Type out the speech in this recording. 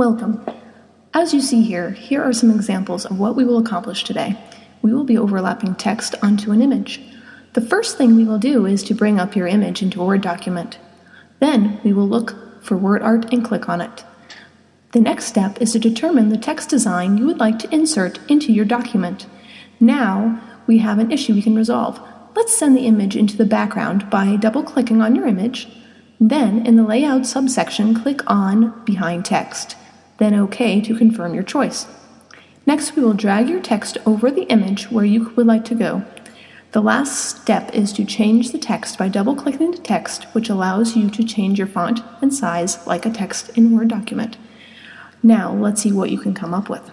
Welcome. As you see here, here are some examples of what we will accomplish today. We will be overlapping text onto an image. The first thing we will do is to bring up your image into a Word document. Then we will look for word art and click on it. The next step is to determine the text design you would like to insert into your document. Now we have an issue we can resolve. Let's send the image into the background by double-clicking on your image. Then, in the Layout subsection, click on Behind Text then OK to confirm your choice. Next, we will drag your text over the image where you would like to go. The last step is to change the text by double-clicking the text, which allows you to change your font and size like a text in Word document. Now, let's see what you can come up with.